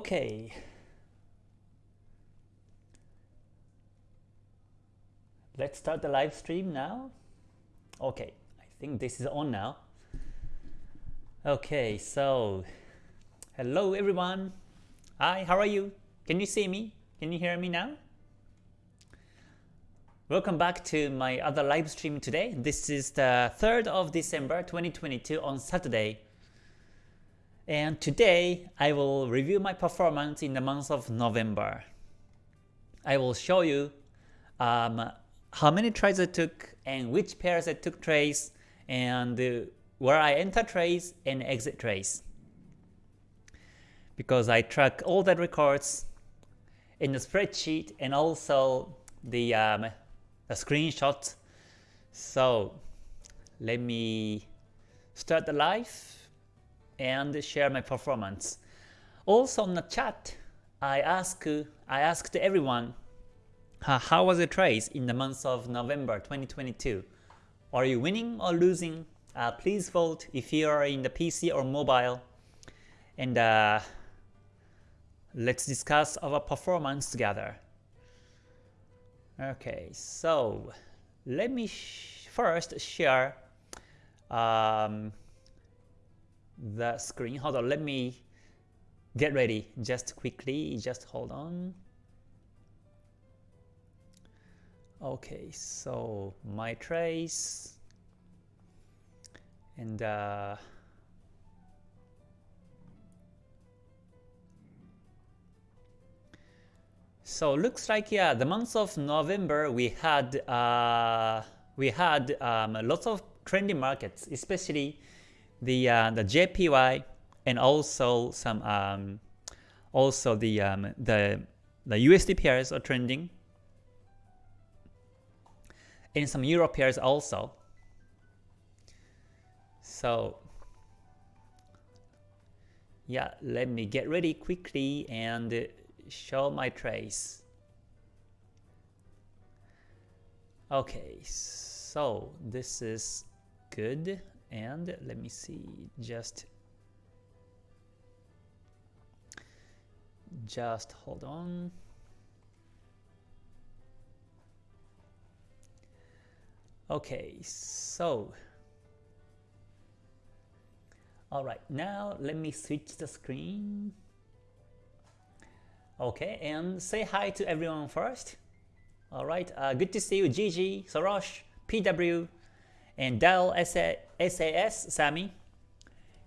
Okay. Let's start the live stream now. Okay, I think this is on now. Okay, so hello everyone. Hi, how are you? Can you see me? Can you hear me now? Welcome back to my other live stream today. This is the 3rd of December 2022 on Saturday. And today I will review my performance in the month of November. I will show you um, how many trades I took and which pairs I took trades and uh, where I enter trades and exit trades. Because I track all the records in the spreadsheet and also the, um, the screenshot. So let me start the live and share my performance. Also on the chat, I ask I asked everyone how was the trades in the month of November 2022. Are you winning or losing? Uh, please vote if you are in the PC or mobile. And uh, let's discuss our performance together. Okay, so let me sh first share um, the screen. Hold on, let me get ready just quickly, just hold on. Okay, so my trace and uh, so looks like yeah the month of November we had uh, we had um, lots of trendy markets especially the uh, the JPY and also some um, also the um, the the USD pairs are trending and some Euro pairs also. So yeah, let me get ready quickly and show my trace. Okay, so this is good and let me see just just hold on. Okay so all right now let me switch the screen. Okay and say hi to everyone first. All right uh, good to see you Gigi Sorosh PW and Dell SAS, Sammy,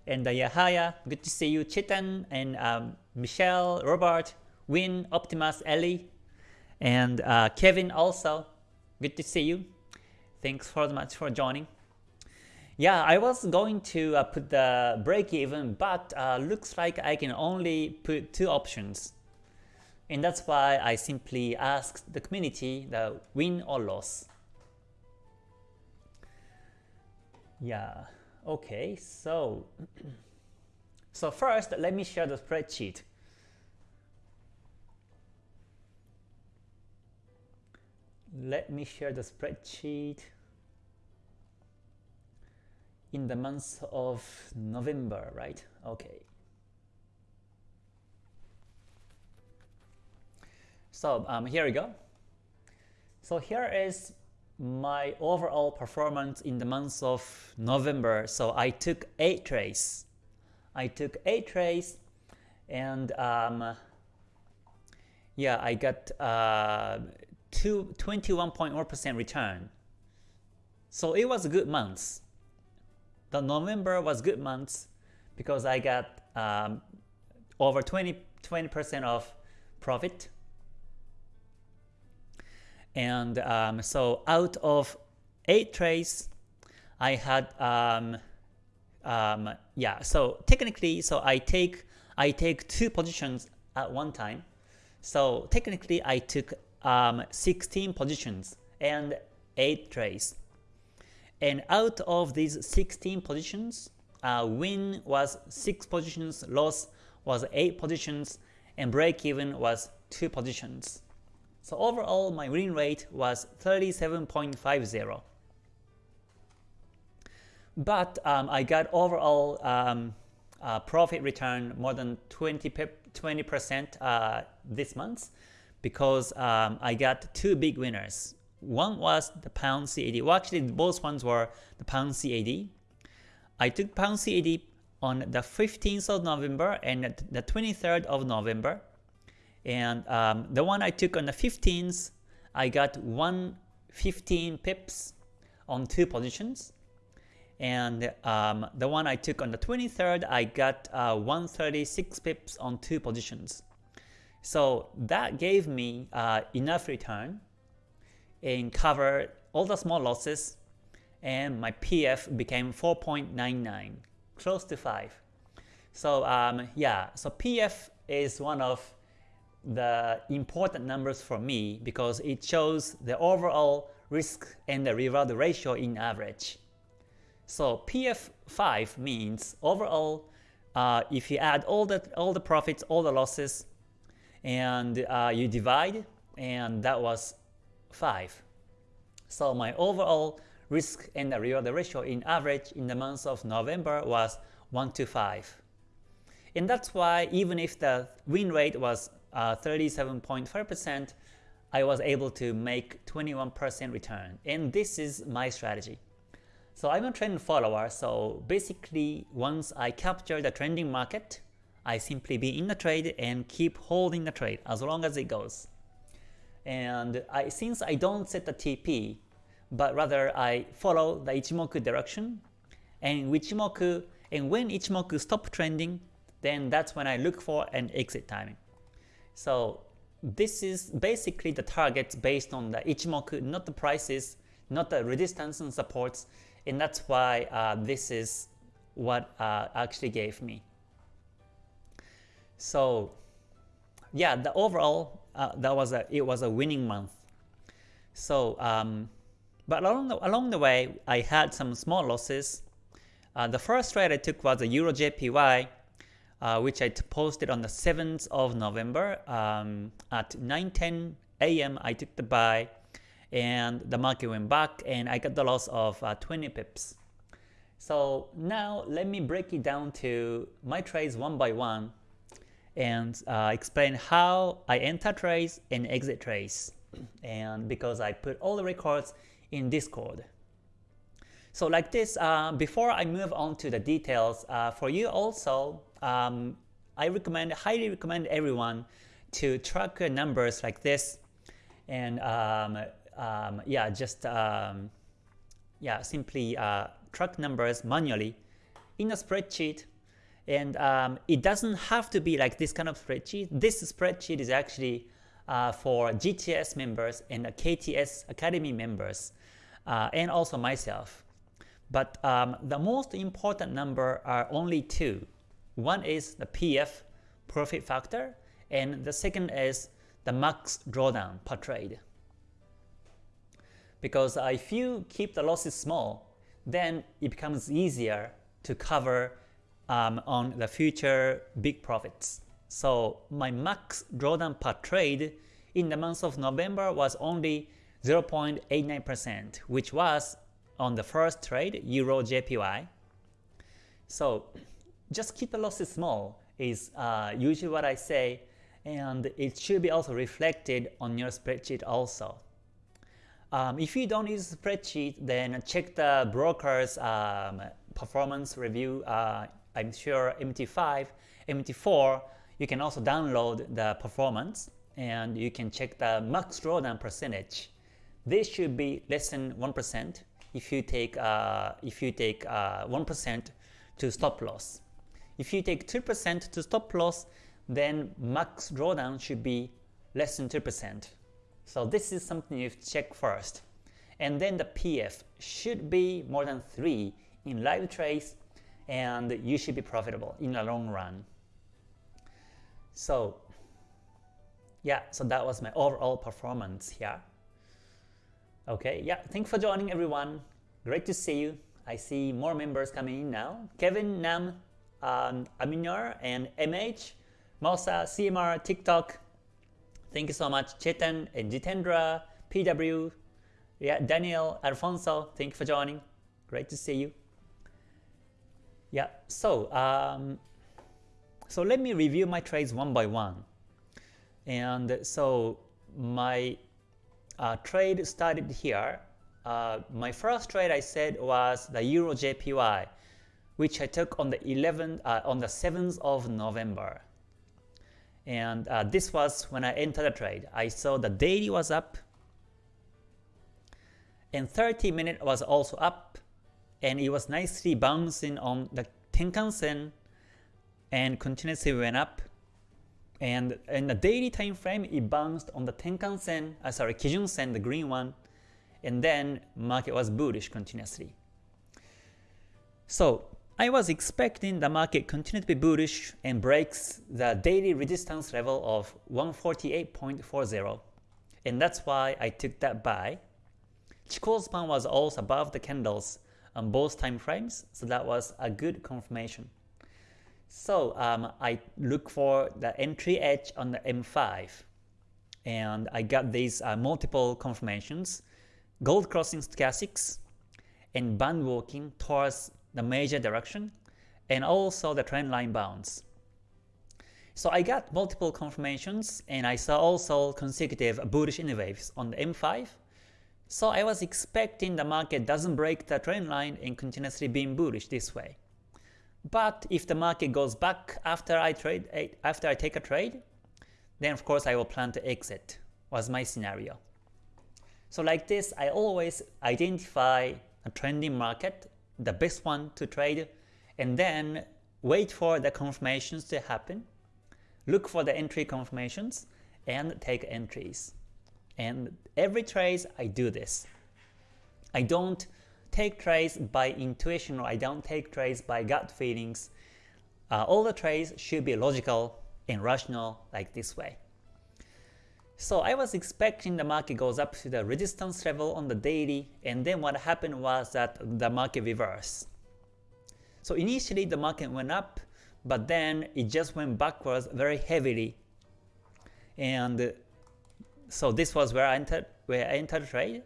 and uh, Yahaya, good to see you, Chitan, and um, Michelle, Robert, Win, Optimus, Ellie, and uh, Kevin also, good to see you. Thanks so much for joining. Yeah, I was going to uh, put the break even, but uh, looks like I can only put two options. And that's why I simply asked the community the win or loss. Yeah, okay, so so first let me share the spreadsheet. Let me share the spreadsheet in the month of November, right? Okay. So um, here we go. So here is my overall performance in the month of November. So I took 8 trades. I took 8 trades and um, yeah, I got uh, 21.1% return. So it was a good month. The November was good month because I got um, over 20 20% of profit and um, so out of eight trades, I had um, um, yeah. So technically, so I take I take two positions at one time. So technically, I took um, 16 positions and 8 trades. And out of these 16 positions, uh, win was 6 positions, loss was 8 positions, and break even was 2 positions. So overall, my win rate was 37.50. But um, I got overall um, uh, profit return more than 20 percent uh, this month because um, I got two big winners. One was the pound CAD. Well, actually, both ones were the pound CAD. I took pound CAD on the 15th of November and the 23rd of November. And um, the one I took on the 15th, I got 115 pips on two positions. And um, the one I took on the 23rd, I got uh, 136 pips on two positions. So that gave me uh, enough return and covered all the small losses and my PF became 4.99, close to 5. So um, yeah, so PF is one of the important numbers for me because it shows the overall risk and the reward ratio in average. So PF5 means overall uh, if you add all the all the profits, all the losses, and uh, you divide, and that was 5. So my overall risk and the reward ratio in average in the month of November was 1 to 5. And that's why even if the win rate was 37.5%, uh, I was able to make 21% return. And this is my strategy. So I'm a trend follower, so basically once I capture the trending market, I simply be in the trade and keep holding the trade as long as it goes. And I, since I don't set the TP, but rather I follow the Ichimoku direction, and Ichimoku, and when Ichimoku stop trending, then that's when I look for an exit timing. So this is basically the target based on the Ichimoku, not the prices, not the resistance and supports, and that's why uh, this is what uh, actually gave me. So yeah, the overall uh, that was a it was a winning month. So um, but along the, along the way, I had some small losses. Uh, the first trade I took was a Euro JPY, uh, which I posted on the 7th of November. Um, at 9:10 a.m. I took the buy, and the market went back, and I got the loss of uh, 20 pips. So now let me break it down to my trades one by one and uh, explain how I enter trades and exit trades. And because I put all the records in Discord. So like this, uh, before I move on to the details, uh, for you also, um, I recommend, highly recommend everyone to track numbers like this, and um, um, yeah, just um, yeah, simply uh, track numbers manually in a spreadsheet and um, it doesn't have to be like this kind of spreadsheet. This spreadsheet is actually uh, for GTS members and KTS Academy members, uh, and also myself. But um, the most important number are only two. One is the PF, profit factor, and the second is the max drawdown per trade. Because if you keep the losses small, then it becomes easier to cover um, on the future big profits. So my max drawdown per trade in the month of November was only 0.89%, which was on the first trade, Euro JPY. So just keep the losses small is uh, usually what I say, and it should be also reflected on your spreadsheet also. Um, if you don't use spreadsheet, then check the broker's um, performance review uh, I'm sure MT5, MT4, you can also download the performance and you can check the max drawdown percentage. This should be less than 1% if you take uh, if you take 1% uh, to stop loss. If you take 2% to stop loss, then max drawdown should be less than 2%. So this is something you check first. And then the PF should be more than 3 in live trades and you should be profitable in the long run. So yeah, so that was my overall performance here. Okay, yeah, thanks for joining everyone. Great to see you. I see more members coming in now. Kevin, Nam, um, Aminar, and MH, Mosa, CMR, TikTok. Thank you so much. Chetan and Jitendra, PW, yeah, Daniel, Alfonso, thank you for joining. Great to see you. Yeah, so um, So let me review my trades one by one. And so my uh, trade started here. Uh, my first trade I said was the Euro JPY, which I took on the 11th, uh, on the 7th of November. And uh, this was when I entered the trade. I saw the daily was up, and 30 minute was also up, and it was nicely bouncing on the Tenkan Sen, and continuously went up. And in the daily time frame, it bounced on the Tenkan Sen, uh, sorry, Kijun Sen, the green one, and then market was bullish continuously. So I was expecting the market continue to be bullish and breaks the daily resistance level of 148.40 and that's why I took that buy. Chikou span was also above the candles on both time frames, so that was a good confirmation. So um, I look for the entry edge on the M5 and I got these uh, multiple confirmations, gold crossing stochastics and band walking towards the major direction, and also the trend line bounce. So I got multiple confirmations, and I saw also consecutive bullish N waves on the M5. So I was expecting the market doesn't break the trend line and continuously being bullish this way. But if the market goes back after I trade, eh, after I take a trade, then of course I will plan to exit, was my scenario. So like this, I always identify a trending market the best one to trade, and then wait for the confirmations to happen, look for the entry confirmations, and take entries. And every trade I do this. I don't take trades by intuition or I don't take trades by gut feelings. Uh, all the trades should be logical and rational like this way. So I was expecting the market goes up to the resistance level on the daily and then what happened was that the market reversed. So initially the market went up but then it just went backwards very heavily. And so this was where I entered where I entered trade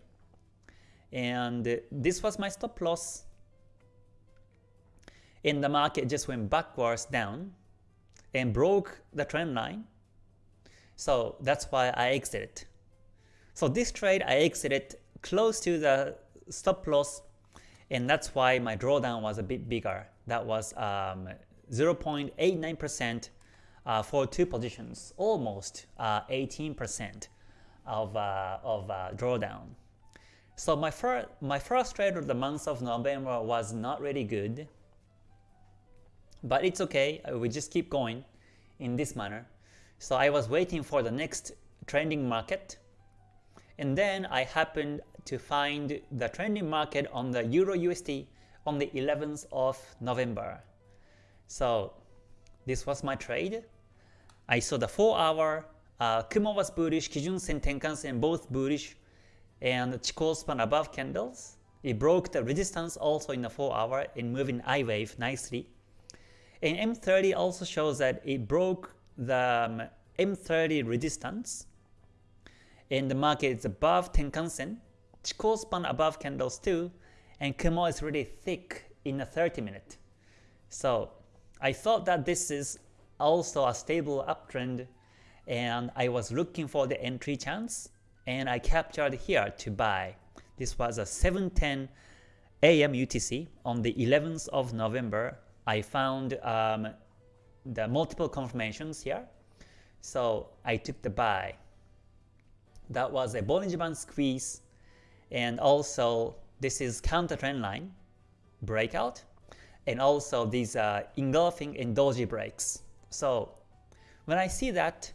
and this was my stop loss. And the market just went backwards down and broke the trend line so that's why I exited. So this trade I exited close to the stop loss and that's why my drawdown was a bit bigger. That was 0.89% um, uh, for two positions, almost 18% uh, of, uh, of uh, drawdown. So my, fir my first trade of the month of November was not really good, but it's okay, we just keep going in this manner. So I was waiting for the next trending market and then I happened to find the trending market on the Euro USD on the 11th of November. So this was my trade. I saw the 4 hour, uh, Kumo was bullish, Kijun Sen, Tenkan Sen both bullish, and Chikou span above candles. It broke the resistance also in the 4 hour and moving I wave nicely. And M30 also shows that it broke the um, M30 resistance and the market is above Tenkan Sen, Chikou span above candles too, and Kumo is really thick in a 30 minute. So I thought that this is also a stable uptrend and I was looking for the entry chance and I captured here to buy. This was a 7.10 AM UTC on the 11th of November. I found um, the multiple confirmations here. So I took the buy. That was a Bollinger Band squeeze and also this is counter trend line breakout and also these uh, engulfing and doji breaks. So when I see that,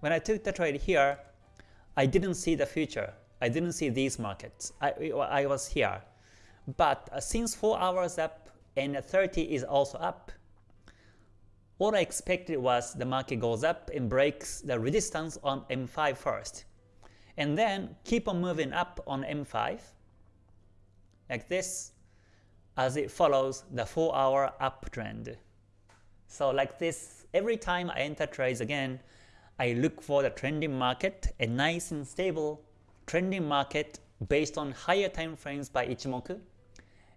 when I took the trade here, I didn't see the future. I didn't see these markets. I, I was here. But uh, since 4 hours up and 30 is also up, what I expected was the market goes up and breaks the resistance on M5 first, and then keep on moving up on M5, like this, as it follows the 4 hour uptrend. So like this, every time I enter trades again, I look for the trending market, a nice and stable trending market based on higher time frames by Ichimoku,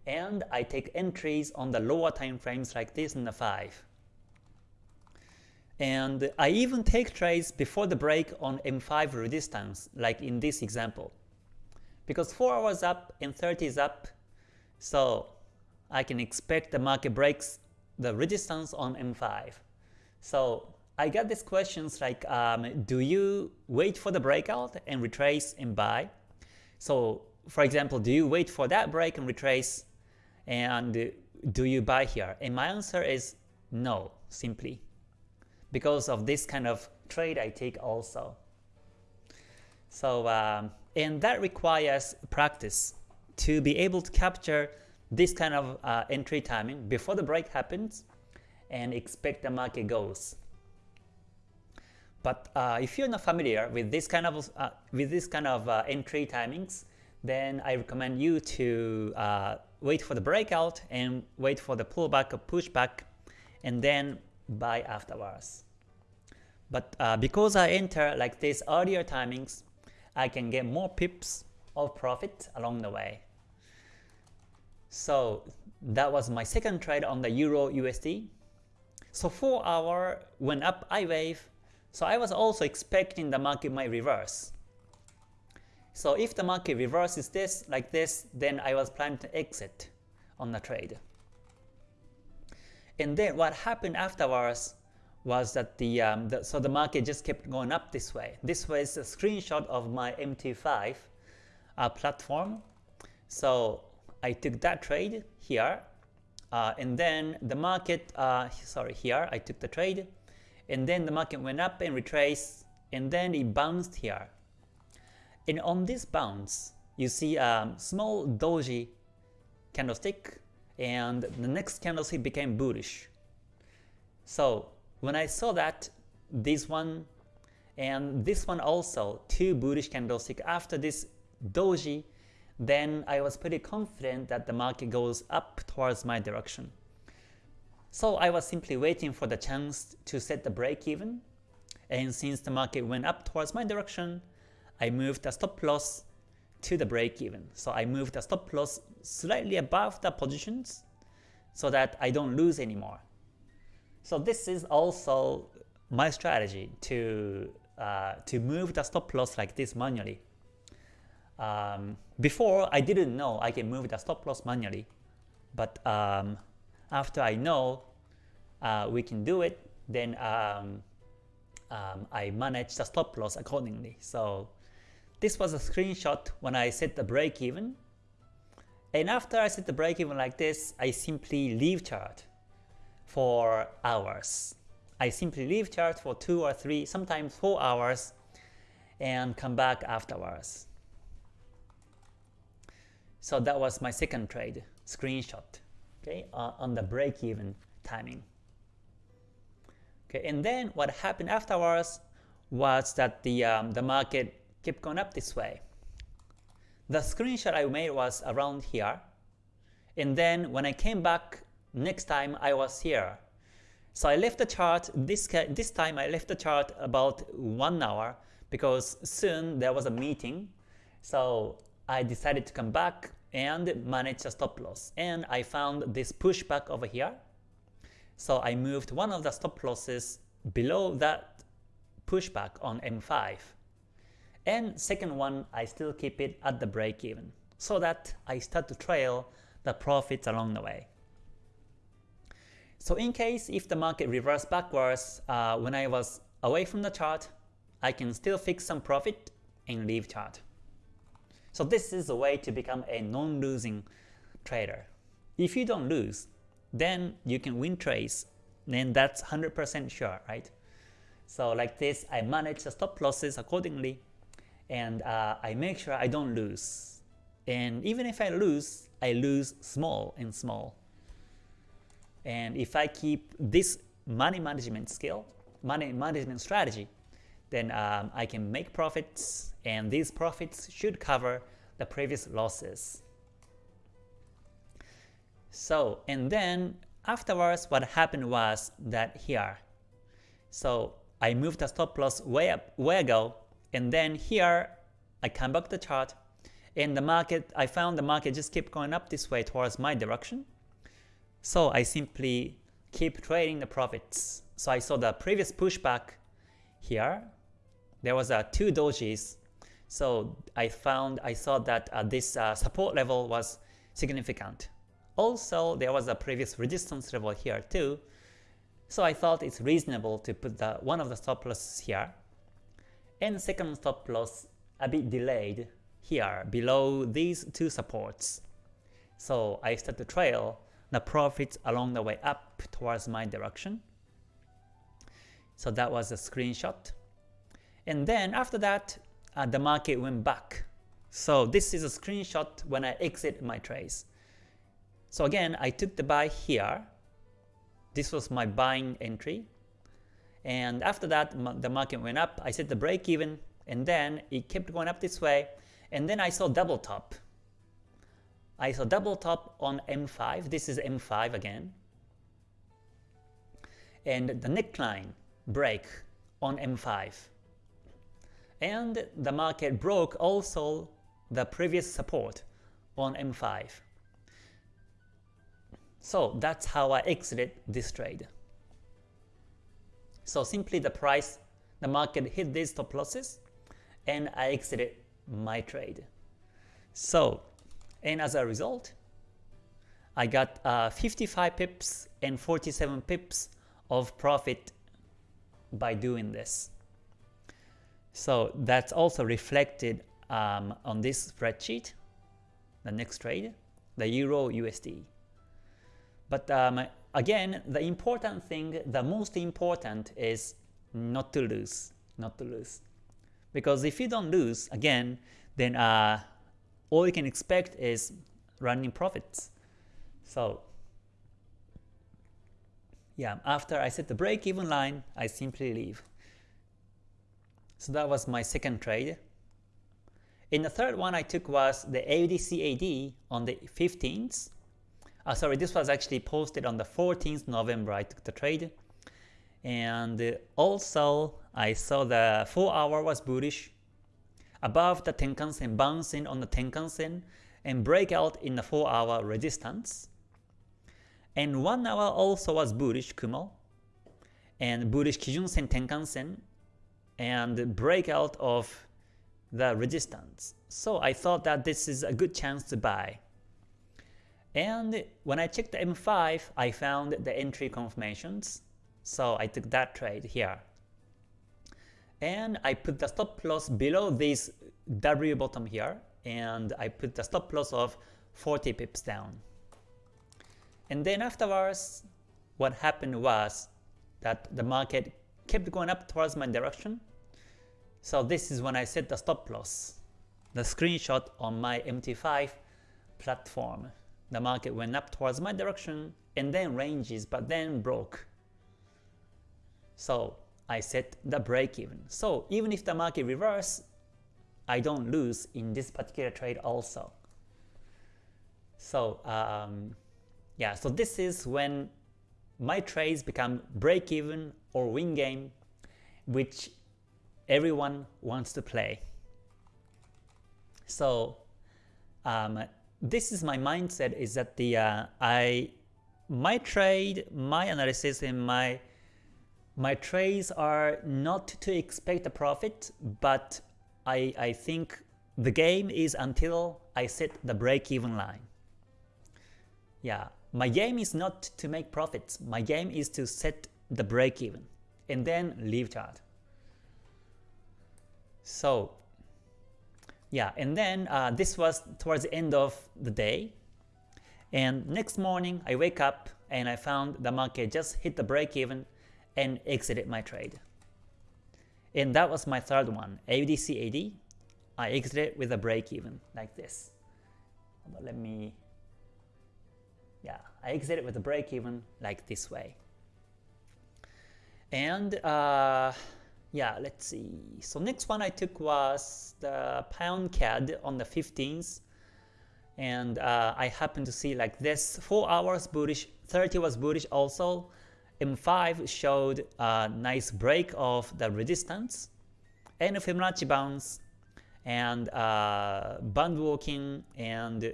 and I take entries on the lower time frames like this in the 5. And I even take trades before the break on M5 resistance, like in this example. Because 4 hours up and 30 is up, so I can expect the market breaks the resistance on M5. So I got these questions like, um, do you wait for the breakout and retrace and buy? So for example, do you wait for that break and retrace and do you buy here? And my answer is no, simply. Because of this kind of trade I take also. So, um, and that requires practice to be able to capture this kind of uh, entry timing before the break happens and expect the market goes. But uh, if you're not familiar with this kind of uh, with this kind of uh, entry timings, then I recommend you to uh, wait for the breakout and wait for the pullback or pushback and then buy afterwards. But uh, because I enter like this earlier timings, I can get more pips of profit along the way. So that was my second trade on the Euro USD. So 4 hour went up I wave, so I was also expecting the market might reverse. So if the market reverses this like this, then I was planning to exit on the trade. And then what happened afterwards was that the, um, the, so the market just kept going up this way. This was a screenshot of my MT5 uh, platform. So I took that trade here, uh, and then the market, uh, sorry, here I took the trade, and then the market went up and retraced, and then it bounced here. And on this bounce, you see a small doji candlestick, and the next candlestick became bullish. So when I saw that, this one and this one also, two bullish candlestick after this doji, then I was pretty confident that the market goes up towards my direction. So I was simply waiting for the chance to set the break even, and since the market went up towards my direction, I moved the stop loss to the break even. So I move the stop loss slightly above the positions so that I don't lose anymore. So this is also my strategy to uh, to move the stop loss like this manually. Um, before I didn't know I can move the stop loss manually, but um, after I know uh, we can do it, then um, um I manage the stop loss accordingly. So this was a screenshot when I set the break even. And after I set the break even like this, I simply leave chart for hours. I simply leave chart for 2 or 3, sometimes 4 hours and come back afterwards. So that was my second trade, screenshot, okay, uh, on the break-even timing. Okay, and then what happened afterwards was that the um, the market keep going up this way. The screenshot I made was around here, and then when I came back next time I was here. So I left the chart, this, this time I left the chart about one hour because soon there was a meeting. So I decided to come back and manage the stop loss. And I found this pushback over here. So I moved one of the stop losses below that pushback on M5. And second one, I still keep it at the break even so that I start to trail the profits along the way. So in case if the market reverse backwards uh, when I was away from the chart, I can still fix some profit and leave chart. So this is a way to become a non-losing trader. If you don't lose, then you can win trades, then that's 100% sure, right? So like this, I manage the stop losses accordingly and uh, I make sure I don't lose. And even if I lose, I lose small and small. And if I keep this money management skill, money management strategy, then um, I can make profits and these profits should cover the previous losses. So, and then afterwards what happened was that here, so I moved the stop loss way up, way ago and then here, I come back the chart, and the market, I found the market just keep going up this way towards my direction. So I simply keep trading the profits So I saw the previous pushback here. There was uh, two dojis. So I found, I saw that uh, this uh, support level was significant. Also, there was a previous resistance level here too. So I thought it's reasonable to put the one of the stop losses here. And second stop loss a bit delayed here below these two supports. So I start to trail the profits along the way up towards my direction. So that was a screenshot. And then after that, uh, the market went back. So this is a screenshot when I exit my trades. So again, I took the buy here. This was my buying entry. And after that, the market went up. I set the break even, and then it kept going up this way. And then I saw double top. I saw double top on M5. This is M5 again. And the neckline break on M5. And the market broke also the previous support on M5. So that's how I exited this trade. So simply the price, the market hit these stop losses and I exited my trade. So, and as a result, I got uh, 55 pips and 47 pips of profit by doing this. So that's also reflected um, on this spreadsheet, the next trade, the Euro USD. But um, again, the important thing, the most important is not to lose, not to lose. Because if you don't lose, again, then uh, all you can expect is running profits. So yeah, after I set the break-even line, I simply leave. So that was my second trade. In the third one I took was the AUDCAD on the 15th. Uh, sorry, this was actually posted on the 14th November I took the trade. And also I saw the 4 hour was bullish above the Tenkan-sen, bouncing on the Tenkan-sen and breakout in the 4 hour resistance. And 1 hour also was bullish Kumo and bullish Kijun-sen, Tenkan-sen and breakout of the resistance. So I thought that this is a good chance to buy. And when I checked the M5, I found the entry confirmations. So I took that trade here. And I put the stop loss below this W bottom here. And I put the stop loss of 40 pips down. And then afterwards, what happened was that the market kept going up towards my direction. So this is when I set the stop loss, the screenshot on my MT5 platform. The market went up towards my direction and then ranges but then broke. So I set the break even. So even if the market reverse, I don't lose in this particular trade also. So um, yeah, so this is when my trades become break even or win game, which everyone wants to play. So um, this is my mindset is that the uh, I my trade, my analysis, and my my trades are not to expect a profit, but I I think the game is until I set the break-even line. Yeah, my game is not to make profits. My game is to set the break-even and then leave chart. So yeah, and then uh, this was towards the end of the day. And next morning I wake up and I found the market just hit the break-even and exited my trade. And that was my third one, AUDCAD. I exited with a break-even like this. Let me yeah, I exited with a break even like this way. And uh, yeah, let's see. So next one I took was the pound CAD on the 15th. And uh, I happened to see like this 4 hours bullish, 30 was bullish also. M5 showed a nice break of the resistance and Fibonacci bounce and uh, band walking and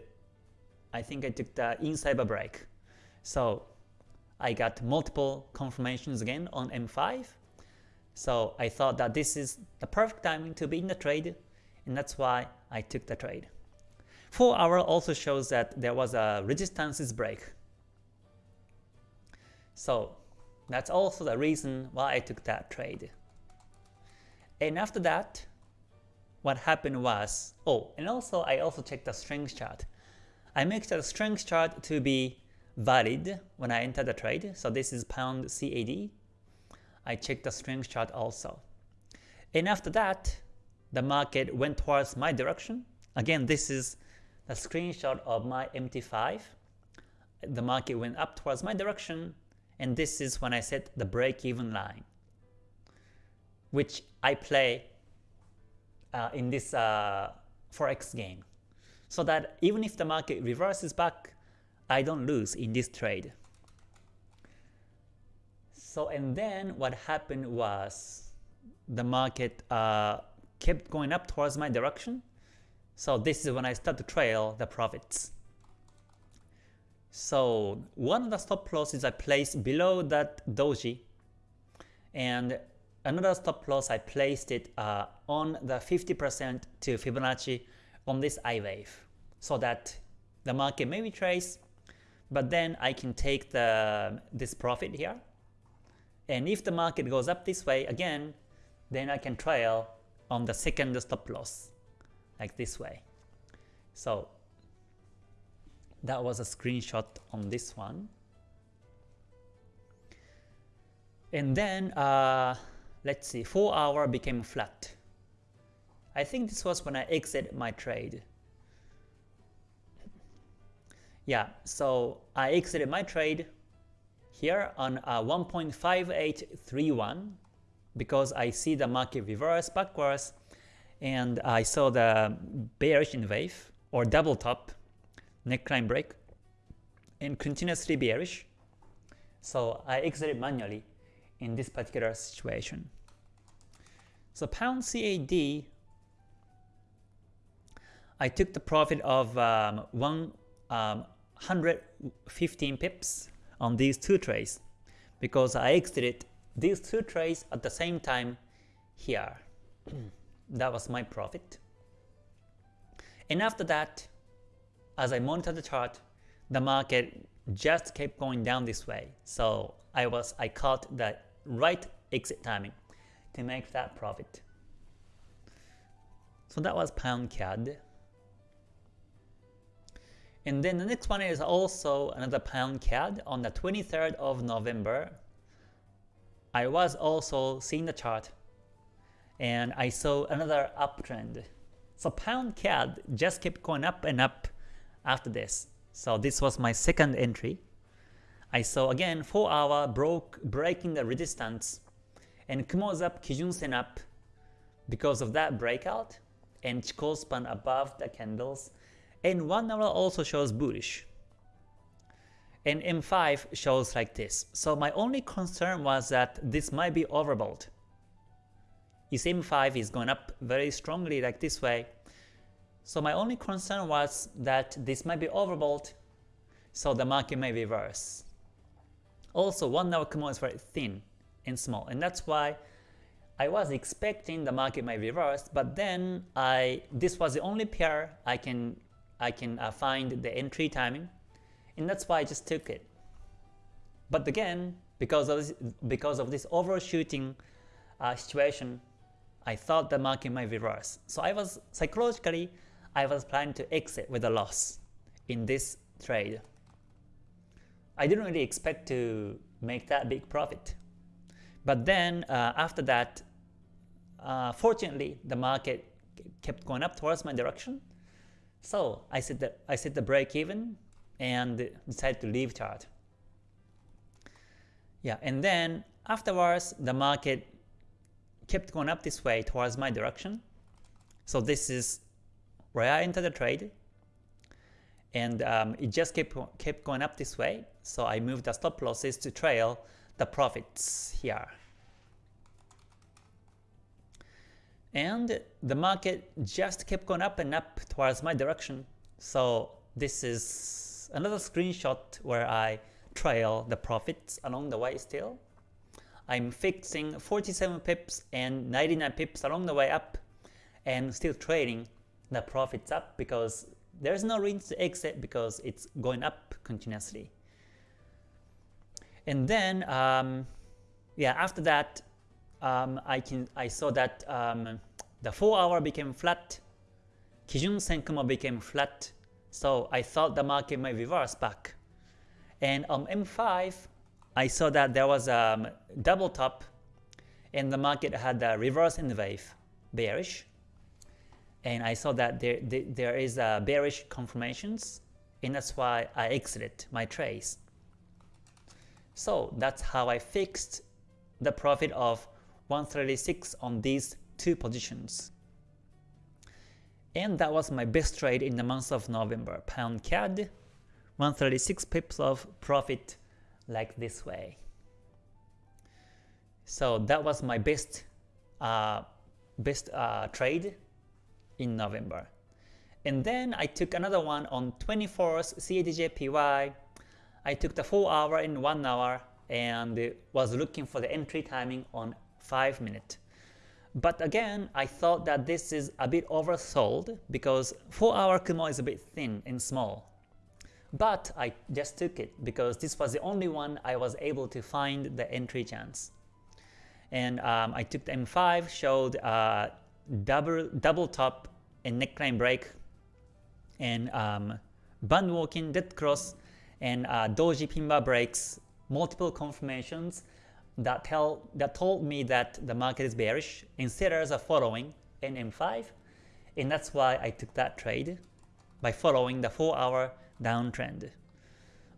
I think I took the inside break. So I got multiple confirmations again on M5. So I thought that this is the perfect timing to be in the trade, and that's why I took the trade. 4 hour also shows that there was a resistances break. So that's also the reason why I took that trade. And after that, what happened was, oh, and also I also checked the strength chart. I make the strength chart to be valid when I enter the trade. So this is pound CAD. I checked the strength chart also. And after that, the market went towards my direction. Again, this is the screenshot of my MT5. The market went up towards my direction, and this is when I set the break-even line, which I play uh, in this uh, forex game, so that even if the market reverses back, I don't lose in this trade. So and then what happened was the market uh, kept going up towards my direction. So this is when I start to trail the profits. So one of the stop losses I placed below that doji and another stop loss I placed it uh, on the 50% to Fibonacci on this I wave so that the market may retrace but then I can take the this profit here and if the market goes up this way again then I can trail on the second stop loss like this way so that was a screenshot on this one. And then, uh, let's see, 4 hour became flat. I think this was when I exited my trade. Yeah, so I exited my trade here on uh, 1.5831 because I see the market reverse backwards and I saw the bearish N wave or double top neckline break and continuously bearish. So I exited manually in this particular situation. So pound CAD, I took the profit of um, um, 115 pips on these two trades because I exited these two trades at the same time here. that was my profit. And after that, as I monitor the chart, the market just kept going down this way. So I was I caught the right exit timing to make that profit. So that was pound CAD. And then the next one is also another pound CAD on the 23rd of November. I was also seeing the chart and I saw another uptrend. So pound CAD just kept going up and up after this. So this was my second entry. I saw again 4 hour broke breaking the resistance and Kumo's up, Kijun Sen up because of that breakout and Chikou span above the candles and 1 hour also shows bullish and M5 shows like this. So my only concern was that this might be overbought. If M5 is going up very strongly like this way, so my only concern was that this might be overbought, so the market may reverse. Also, 1 hour Kumo is very thin and small, and that's why I was expecting the market might reverse, but then I this was the only pair I can I can uh, find the entry timing, and that's why I just took it. But again, because of this, because of this overshooting uh, situation, I thought the market might reverse. So I was psychologically I was planning to exit with a loss in this trade. I didn't really expect to make that big profit. But then uh, after that, uh, fortunately, the market kept going up towards my direction. So I set the, I set the break even and decided to leave chart. Yeah, and then afterwards, the market kept going up this way towards my direction. So this is where I entered the trade, and um, it just kept, kept going up this way, so I moved the stop losses to trail the profits here. And the market just kept going up and up towards my direction, so this is another screenshot where I trail the profits along the way still. I'm fixing 47 pips and 99 pips along the way up and still trading the profits up because there's no reason to exit because it's going up continuously. And then, um, yeah, after that, um, I can I saw that um, the 4 hour became flat, Kijun Senkumo became flat, so I thought the market might reverse back. And on M5, I saw that there was a double top and the market had a reverse in the wave, bearish. And I saw that there, there, is a bearish confirmations and that's why I exited my trades. So that's how I fixed the profit of 136 on these two positions. And that was my best trade in the month of November. Pound CAD, 136 pips of profit like this way. So that was my best uh, best uh, trade in November. And then I took another one on 24th CADJPY. I took the 4 hour in 1 hour and was looking for the entry timing on 5 minute. But again, I thought that this is a bit oversold because 4 hour Kumo is a bit thin and small. But I just took it because this was the only one I was able to find the entry chance. And um, I took the M5, showed uh, double, double top and neckline break, and um, band walking, dead cross, and uh, doji pin bar breaks, multiple confirmations that tell that told me that the market is bearish and are following in M5, and that's why I took that trade by following the 4 hour downtrend.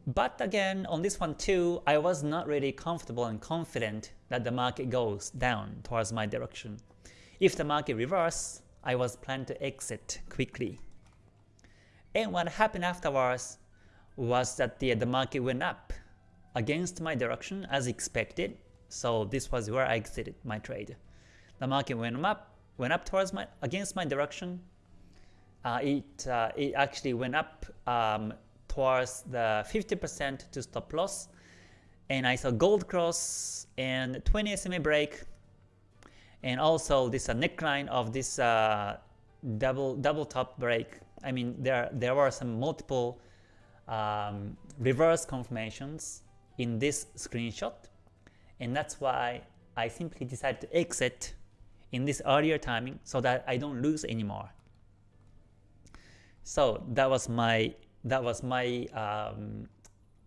But again, on this one too, I was not really comfortable and confident that the market goes down towards my direction. If the market reverse, I was planning to exit quickly. And what happened afterwards was that the, the market went up against my direction as expected, so this was where I exited my trade. The market went up, went up towards my against my direction, uh, it, uh, it actually went up um, towards the 50% to stop loss. And I saw gold cross and 20 SMA break. And also this uh, neckline of this uh, double double top break. I mean, there there were some multiple um, reverse confirmations in this screenshot, and that's why I simply decided to exit in this earlier timing so that I don't lose anymore. So that was my that was my um,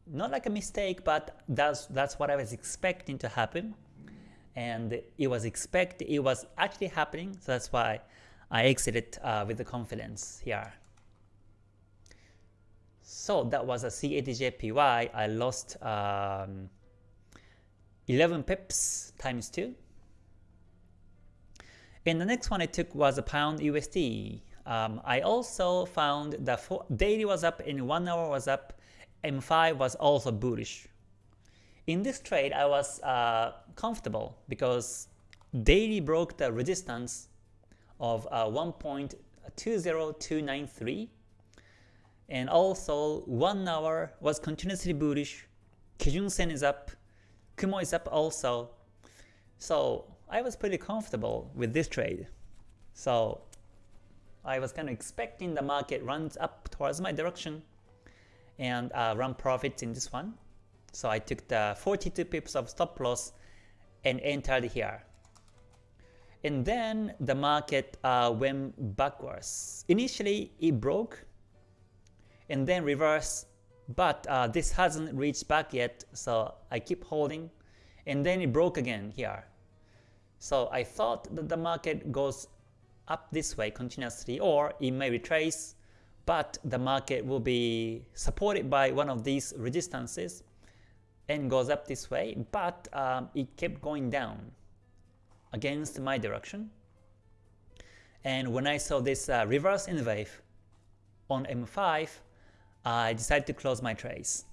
not like a mistake, but that's that's what I was expecting to happen, and it was expect it was actually happening. So that's why I exited uh, with the confidence here. So that was a CADJPY. I lost um, 11 pips times 2. And the next one I took was a pound USD. Um, I also found that daily was up and 1 hour was up, M5 was also bullish. In this trade, I was uh, comfortable because daily broke the resistance of uh, 1.20293 and also 1 hour was continuously bullish, Kijun Sen is up, Kumo is up also. So I was pretty comfortable with this trade. So I was kind of expecting the market runs up towards my direction and uh, run profits in this one. So I took the 42 pips of stop loss and entered here. And then the market uh, went backwards. Initially it broke and then reverse, but uh, this hasn't reached back yet, so I keep holding. And then it broke again here. So I thought that the market goes up this way continuously or it may retrace but the market will be supported by one of these resistances and goes up this way but um, it kept going down against my direction and when I saw this uh, reverse in wave on M5 I decided to close my trades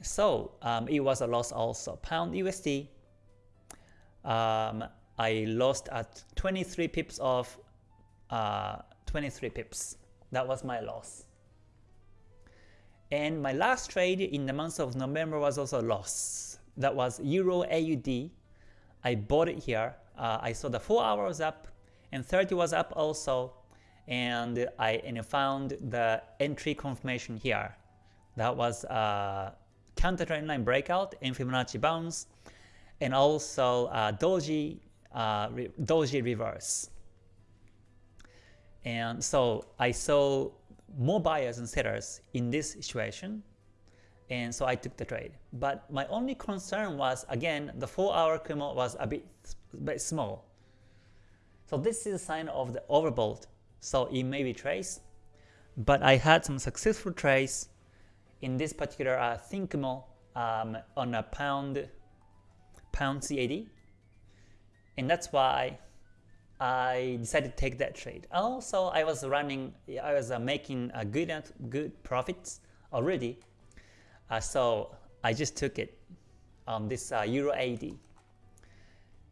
so um, it was a loss also pound USD um, I lost at 23 pips of uh, 23 pips. That was my loss. And my last trade in the month of November was also a loss. That was Euro AUD. I bought it here. Uh, I saw the 4 hours up and 30 was up also. And I and found the entry confirmation here. That was a counter trend line breakout and Fibonacci bounce. And also uh, Doji, uh, re Doji reverse. And so I saw more buyers and sellers in this situation and so I took the trade. But my only concern was again the 4 hour Kumo was a bit, bit small. So this is a sign of the overbought. So it may be trace. But I had some successful trades in this particular uh, thin Kumo um, on a pound pound CAD. And that's why I decided to take that trade. Also, I was running, I was uh, making a good good profits already, uh, so I just took it on this uh, Euro AD.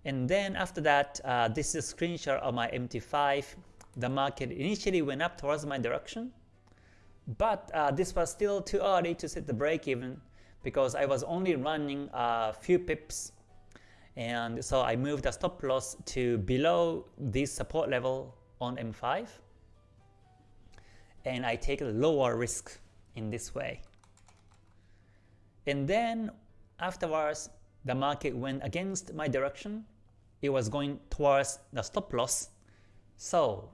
And then after that, uh, this is a screenshot of my MT5. The market initially went up towards my direction, but uh, this was still too early to set the break even because I was only running a few pips and so I moved the stop loss to below this support level on M5 and I take a lower risk in this way. And then afterwards, the market went against my direction. It was going towards the stop loss. So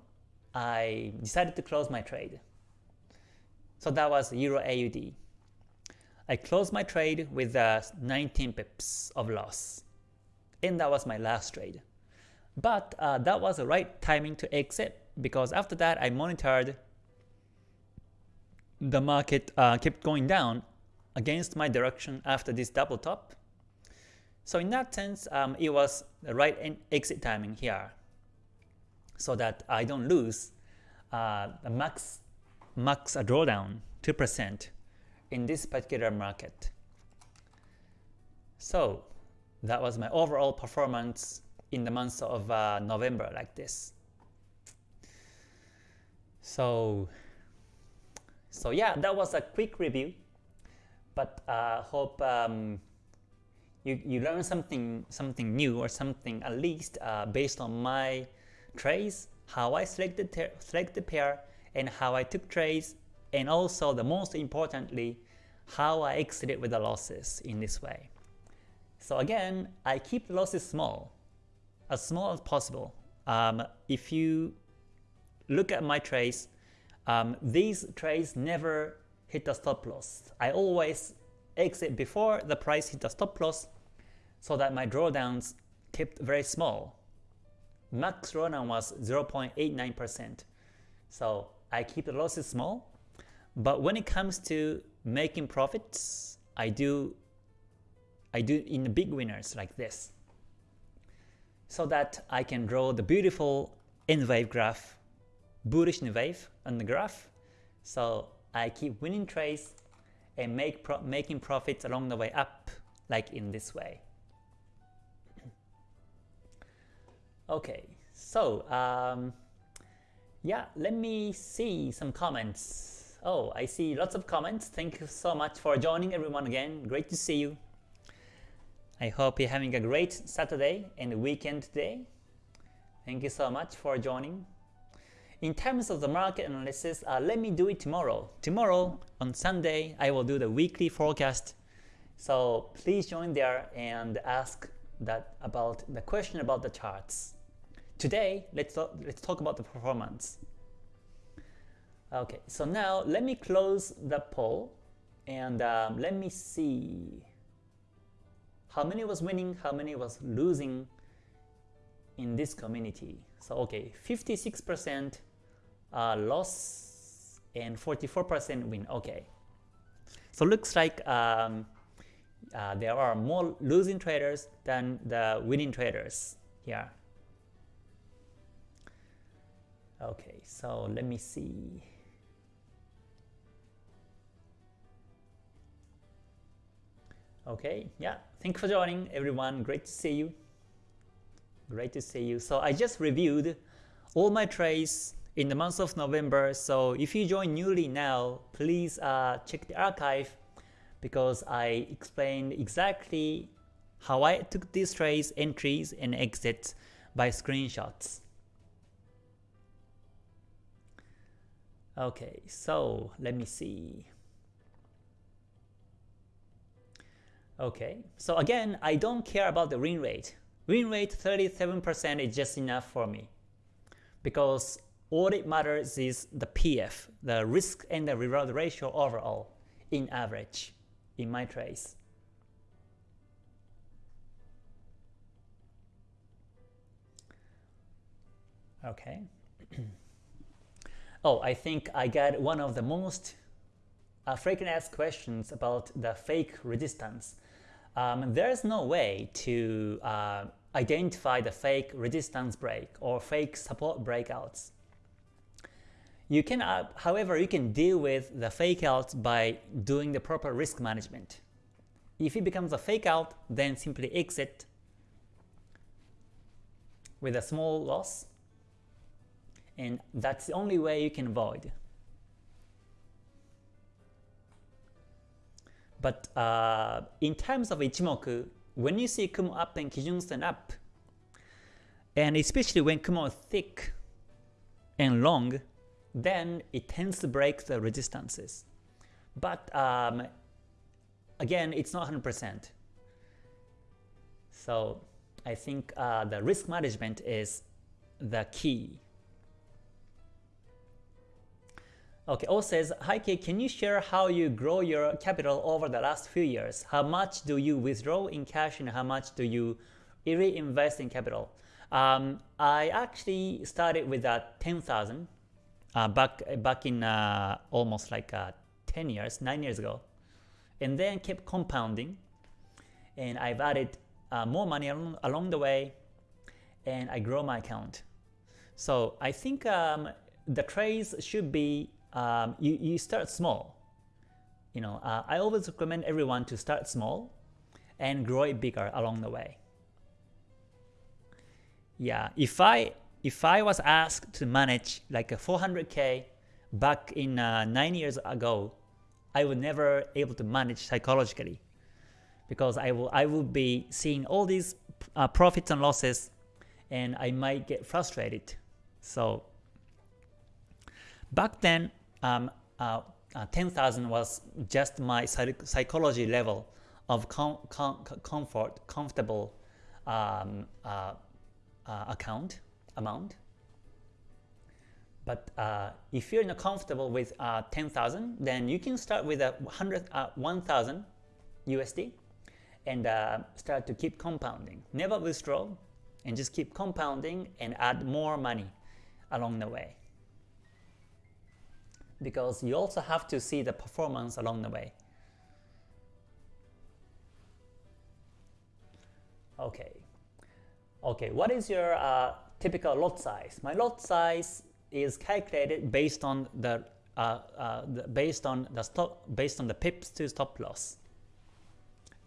I decided to close my trade. So that was Euro AUD. I closed my trade with uh, 19 pips of loss and that was my last trade. But uh, that was the right timing to exit because after that I monitored the market uh, kept going down against my direction after this double top. So in that sense, um, it was the right exit timing here so that I don't lose uh, max, max drawdown 2% in this particular market. So that was my overall performance in the month of uh, November like this. So, so yeah, that was a quick review, but uh, hope um, you you learn something something new or something at least uh, based on my trades, how I selected select the pair, and how I took trades, and also the most importantly, how I exited with the losses in this way. So again, I keep the losses small, as small as possible. Um, if you look at my trades, um, these trades never hit the stop loss. I always exit before the price hit the stop loss so that my drawdowns kept very small. Max drawdown was 0.89%. So I keep the losses small. But when it comes to making profits, I do I do in the big winners like this so that I can draw the beautiful N wave graph, bullish N wave on the graph. So I keep winning trades and make pro making profits along the way up like in this way. Okay, so um, yeah, let me see some comments. Oh, I see lots of comments. Thank you so much for joining everyone again. Great to see you. I hope you're having a great Saturday and weekend today. Thank you so much for joining. In terms of the market analysis, uh, let me do it tomorrow. Tomorrow, on Sunday, I will do the weekly forecast. So please join there and ask that about the question about the charts. Today, let's, talk, let's talk about the performance. Okay, so now let me close the poll and um, let me see how many was winning, how many was losing in this community. So okay, 56% uh, loss and 44% win. Okay, so looks like um, uh, there are more losing traders than the winning traders here. Okay, so let me see. Okay, yeah, thank you for joining everyone. Great to see you. Great to see you. So I just reviewed all my trades in the month of November. So if you join newly now, please uh, check the archive because I explained exactly how I took these trades, entries, and exits by screenshots. Okay, so let me see. Okay, so again, I don't care about the win rate. Win rate 37% is just enough for me because all it matters is the PF, the risk and the reward ratio overall in average in my trace. Okay. oh, I think I got one of the most uh, frequent asked questions about the fake resistance. Um, there's no way to uh, identify the fake resistance break or fake support breakouts. You can, uh, however, you can deal with the fake outs by doing the proper risk management. If it becomes a fake out, then simply exit with a small loss, and that's the only way you can avoid. But uh, in terms of Ichimoku, when you see Kumo up and Kijun Sen up, and especially when Kumo is thick and long, then it tends to break the resistances. But um, again, it's not 100%. So I think uh, the risk management is the key. Okay, O says, Hi Kei, can you share how you grow your capital over the last few years? How much do you withdraw in cash and how much do you reinvest in capital? Um, I actually started with uh, 10,000 uh, back back in uh, almost like uh, 10 years, 9 years ago, and then kept compounding, and I've added uh, more money along, along the way, and I grow my account. So I think um, the trades should be um, you, you start small. You know, uh, I always recommend everyone to start small and grow it bigger along the way. Yeah, if I if I was asked to manage like a 400k back in uh, 9 years ago, I would never able to manage psychologically because I will I will be seeing all these uh, profits and losses and I might get frustrated. So back then, um, uh, uh, 10,000 was just my psychology level of com com comfort, comfortable um, uh, uh, account amount. But uh, if you're not comfortable with uh, 10,000, then you can start with a 100, uh, 1,000 USD and uh, start to keep compounding. Never withdraw and just keep compounding and add more money along the way. Because you also have to see the performance along the way. Okay. Okay, what is your uh, typical lot size. My lot size is calculated based on the, uh, uh, the based on the stop based on the pips to stop loss,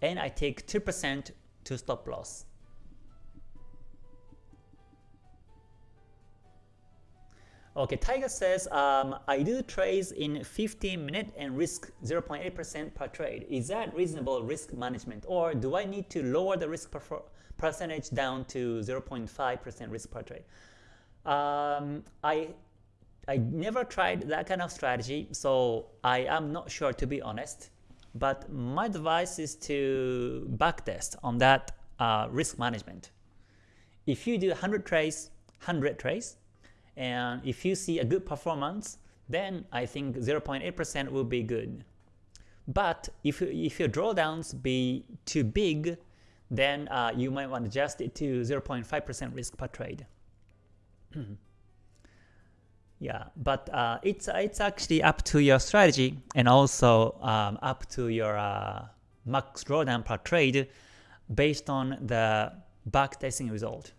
and I take two percent to stop loss. Okay, Tiger says, um, I do trades in 15 minute and risk 0.8% per trade. Is that reasonable risk management or do I need to lower the risk percentage down to 0.5% risk per trade? Um, I, I never tried that kind of strategy, so I am not sure to be honest. But my advice is to backtest on that uh, risk management. If you do 100 trades, 100 trades, and if you see a good performance, then I think 0.8% will be good. But if, if your drawdowns be too big, then uh, you might want to adjust it to 0.5% risk per trade. yeah, but uh, it's it's actually up to your strategy and also um, up to your uh, max drawdown per trade based on the backtesting result.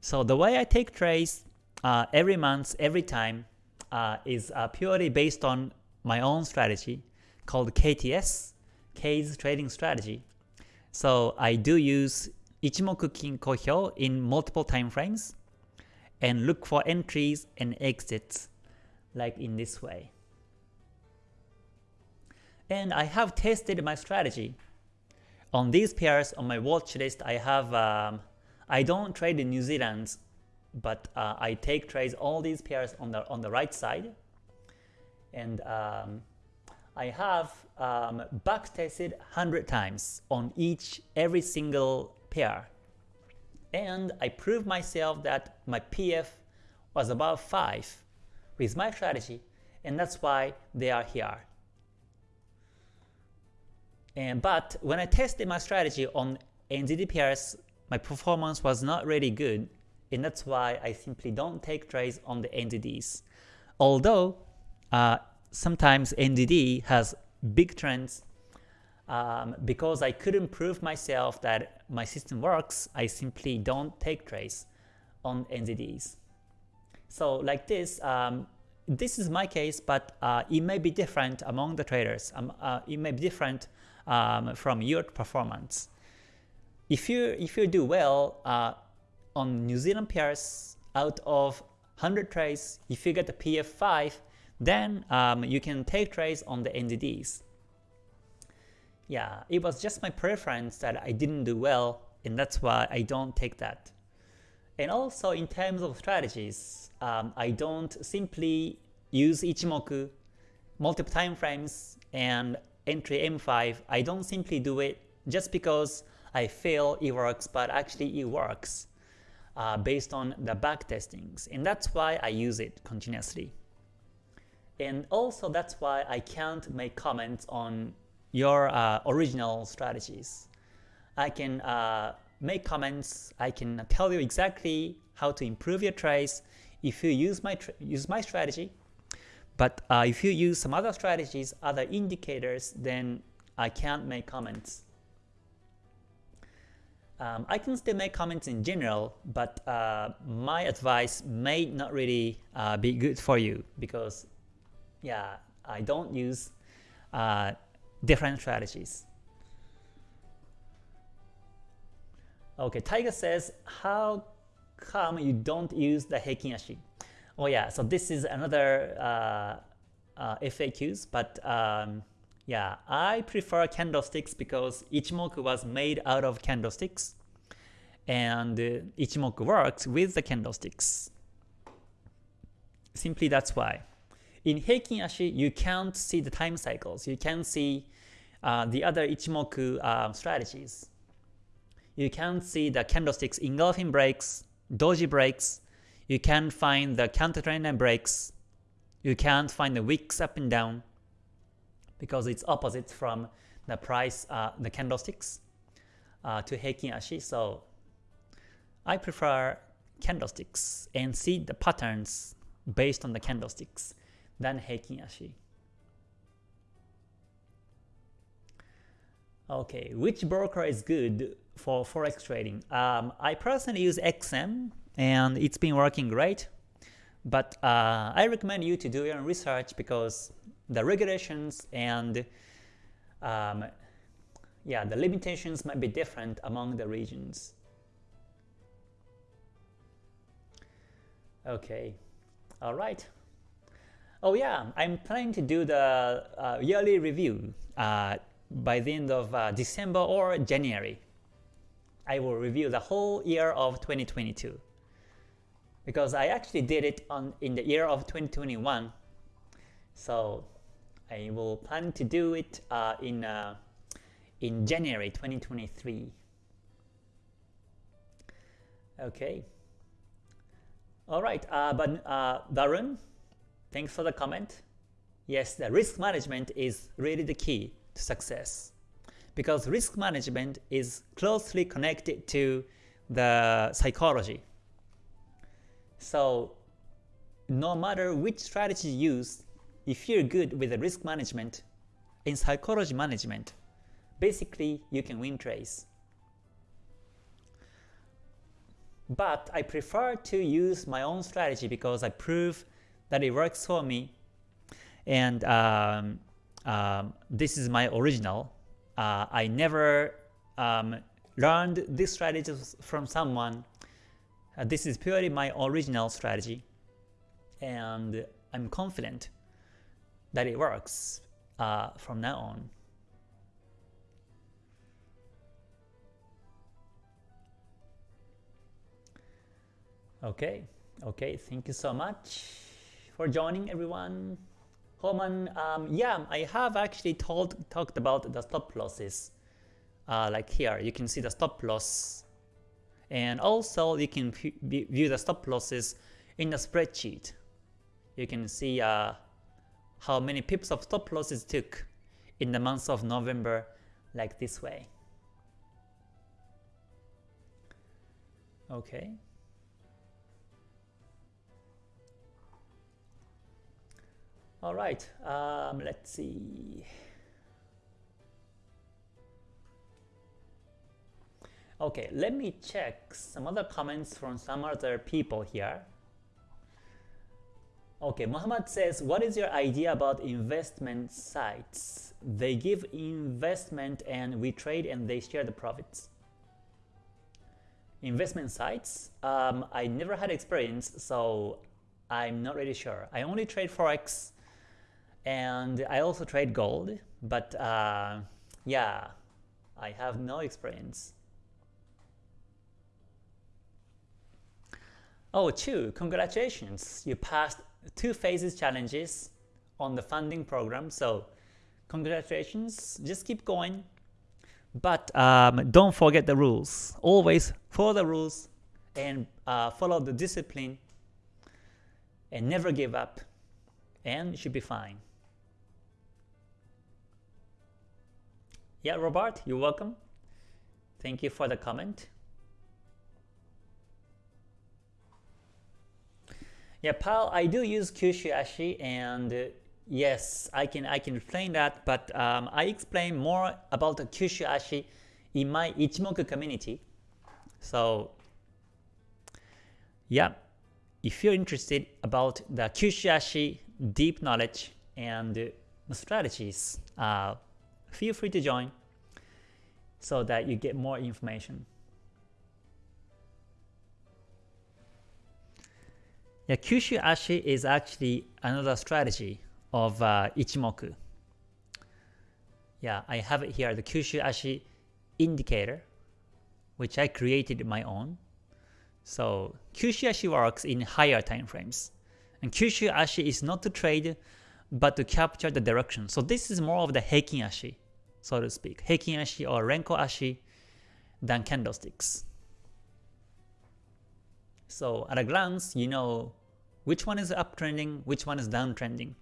So the way I take trades uh, every month, every time, uh, is uh, purely based on my own strategy called KTS, K's trading strategy. So I do use Ichimoku Kinko Hyo in multiple time frames, and look for entries and exits like in this way. And I have tested my strategy. On these pairs on my watch list, I have um, I don't trade in New Zealand, but uh, I take trades all these pairs on the on the right side, and um, I have um, back tested 100 times on each every single pair, and I proved myself that my PF was above 5 with my strategy, and that's why they are here. And but when I tested my strategy on NZD pairs, my performance was not really good, and that's why I simply don't take trades on the NZDs. Although uh, sometimes NZD has big trends, um, because I couldn't prove myself that my system works, I simply don't take trades on NZDs. So like this, um, this is my case, but uh, it may be different among the traders. Um, uh, it may be different um, from your performance. If you if you do well uh, on New Zealand pairs out of 100 trades, if you get a PF5, then um, you can take trades on the NZDs. Yeah, it was just my preference that I didn't do well, and that's why I don't take that. And also in terms of strategies, um, I don't simply use Ichimoku, multiple time frames, and entry M5, I don't simply do it just because I feel it works, but actually it works uh, based on the back testings. And that's why I use it continuously. And also that's why I can't make comments on your uh, original strategies. I can uh, make comments, I can tell you exactly how to improve your trades if you use my, use my strategy but uh, if you use some other strategies, other indicators, then I can't make comments. Um, I can still make comments in general, but uh, my advice may not really uh, be good for you because, yeah, I don't use uh, different strategies. Okay, Tiger says, how come you don't use the Heikin Ashi? Oh yeah, so this is another uh, uh, FAQs, but um, yeah, I prefer candlesticks because Ichimoku was made out of candlesticks, and uh, Ichimoku works with the candlesticks. Simply that's why. In Heikin Ashi, you can't see the time cycles. You can see uh, the other Ichimoku uh, strategies. You can't see the candlesticks engulfing breaks, doji breaks, you can't find the counter trend line breaks. You can't find the wicks up and down because it's opposite from the price, uh, the candlesticks uh, to Heikin Ashi. So I prefer candlesticks and see the patterns based on the candlesticks than Heikin Ashi. Okay, which broker is good for forex trading? Um, I personally use XM and it's been working great. But uh, I recommend you to do your own research because the regulations and um, yeah, the limitations might be different among the regions. Okay, all right. Oh yeah, I'm planning to do the uh, yearly review uh, by the end of uh, December or January. I will review the whole year of 2022 because I actually did it on in the year of 2021. So I will plan to do it uh, in uh, in January 2023. Okay. All right, uh, but uh, Darun, thanks for the comment. Yes, the risk management is really the key to success because risk management is closely connected to the psychology so no matter which strategy you use, if you're good with the risk management, in psychology management, basically you can win trades. But I prefer to use my own strategy because I prove that it works for me. And um, um, this is my original. Uh, I never um, learned this strategy from someone Uh, this is purely my original strategy and I'm confident that it works uh, from now on. Okay, okay, thank you so much for joining everyone. Holman, um, yeah, I have actually told, talked about the stop losses. Uh, like here, you can see the stop loss. And also you can view the stop losses in the spreadsheet. You can see uh, how many pips of stop losses took in the month of November like this way. Okay. All right, um, let's see. Okay, let me check some other comments from some other people here. Okay, Muhammad says, what is your idea about investment sites? They give investment and we trade and they share the profits. Investment sites? Um, I never had experience, so I'm not really sure. I only trade Forex and I also trade gold, but uh, yeah, I have no experience. Oh, Chu, congratulations! You passed two phases challenges on the funding program, so congratulations, just keep going. But um, don't forget the rules. Always follow the rules and uh, follow the discipline and never give up and you should be fine. Yeah, Robert, you're welcome. Thank you for the comment. Yeah, Pal, I do use Kyushu Ashi and uh, yes, I can I can explain that, but um, I explain more about the Kyushu Ashi in my Ichimoku community. So yeah, if you're interested about the Kyushu Ashi deep knowledge and uh, strategies, uh, feel free to join so that you get more information. Yeah, Kyushu Ashi is actually another strategy of uh, Ichimoku. Yeah, I have it here, the Kyushu Ashi indicator, which I created my own. So Kyushu Ashi works in higher time frames. And Kyushu Ashi is not to trade, but to capture the direction. So this is more of the Heikin Ashi so to speak, Heikin Ashi or Renko Ashi than candlesticks. So at a glance, you know which one is uptrending, which one is downtrending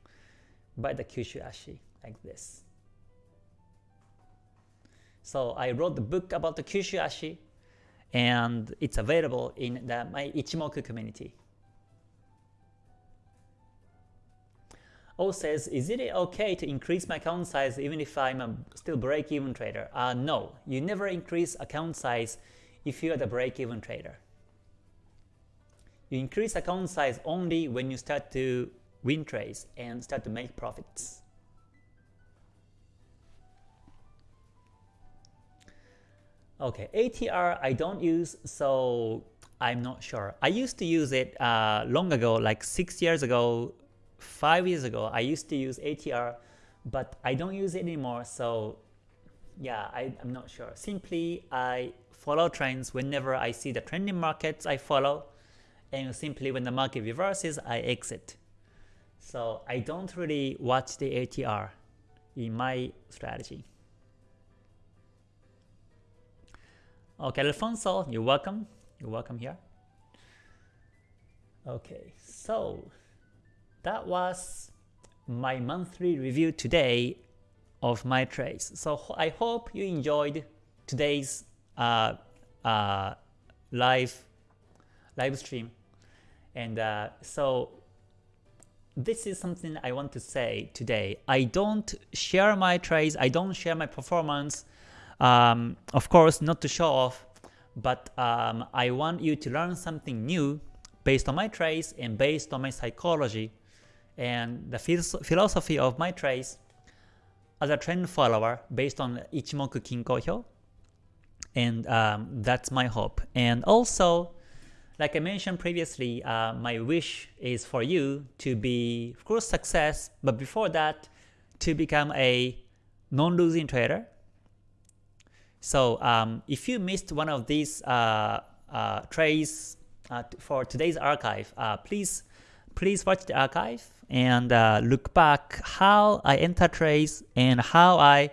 by the Kyushu Ashi like this. So I wrote the book about the Kyushu Ashi and it's available in the, my Ichimoku community. O says, is it okay to increase my account size even if I'm a still break-even trader? Uh, no, you never increase account size if you are the break-even trader. You increase account size only when you start to win trades and start to make profits. Okay, ATR I don't use, so I'm not sure. I used to use it uh, long ago, like 6 years ago, five years ago, I used to use ATR, but I don't use it anymore. So yeah, I, I'm not sure. Simply, I follow trends whenever I see the trending markets I follow, and simply when the market reverses, I exit. So I don't really watch the ATR in my strategy. Okay, Alfonso, you're welcome. You're welcome here. Okay, so that was my monthly review today of my trades. So I hope you enjoyed today's uh, uh, live live stream. And uh, so this is something I want to say today. I don't share my trades, I don't share my performance, um, of course not to show off, but um, I want you to learn something new based on my trades and based on my psychology and the philosophy of my trades as a trend follower based on Ichimoku Kinko Hyo. And um, that's my hope. And also, like I mentioned previously, uh, my wish is for you to be, of course, success, but before that, to become a non-losing trader. So um, if you missed one of these uh, uh, trades uh, for today's archive, uh, please please watch the archive and uh, look back how I enter trades and how I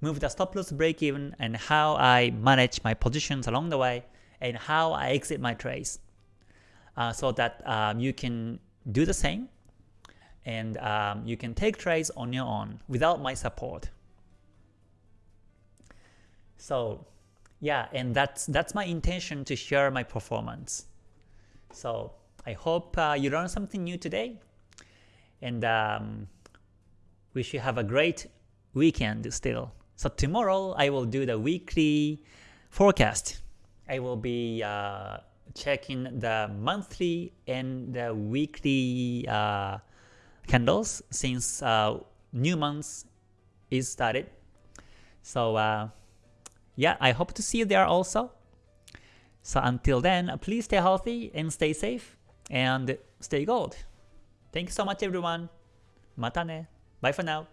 move the stop loss break even and how I manage my positions along the way and how I exit my trades uh, so that um, you can do the same and um, you can take trades on your own without my support. So yeah, and that's that's my intention to share my performance. So I hope uh, you learned something new today, and um, wish you have a great weekend still. So tomorrow I will do the weekly forecast. I will be uh, checking the monthly and the weekly uh, candles since uh, new month is started. So uh, yeah, I hope to see you there also. So until then, please stay healthy and stay safe and stay gold. Thank you so much everyone. Mata ne. Bye for now.